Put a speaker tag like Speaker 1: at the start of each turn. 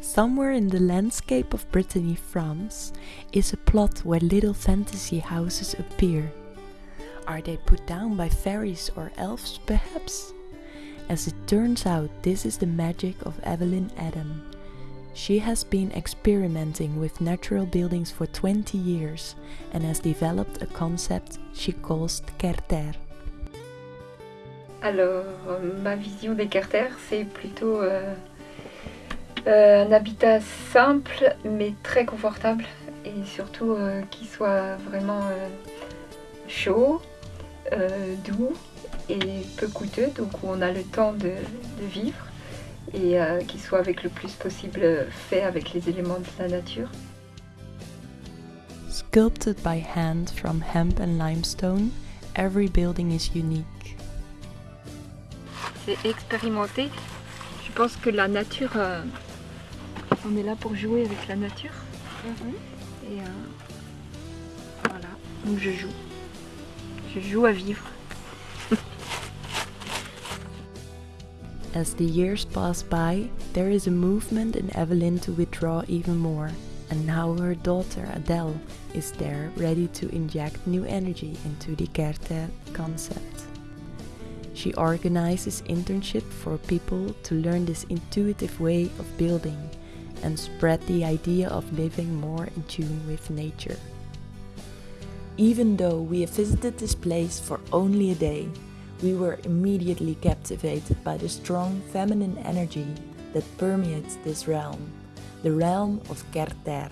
Speaker 1: Somewhere in the landscape of Brittany, France, is a plot where little fantasy houses appear. Are they put down by fairies or elves, perhaps? As it turns out, this is the magic of Evelyn Adam. She has been experimenting with natural buildings for 20 years and has developed a concept she calls Kerterre.
Speaker 2: Alors, ma vision des c'est plutôt euh, euh, un habitat simple mais très confortable et surtout euh, qui soit vraiment euh, chaud, euh, doux et peu coûteux, donc où on a le temps de, de vivre et euh, qui soit avec le plus possible fait avec les éléments de la nature.
Speaker 1: Sculpted by hand from hemp and limestone, every building is unique.
Speaker 2: C'est expérimenter. Je pense que la nature, euh, on est là pour jouer avec la nature. Mhm. Et euh, voilà, donc je joue. Je joue à vivre.
Speaker 1: As the years pass by, there is a movement in Evelyn to withdraw even more, and now her daughter Adele is there ready to inject new energy into the Kerterre concept. She organizes internships for people to learn this intuitive way of building and spread the idea of living more in tune with nature. Even though we have visited this place for only a day, we were immediately captivated by the strong feminine energy that permeates this realm, the realm of Kerterre.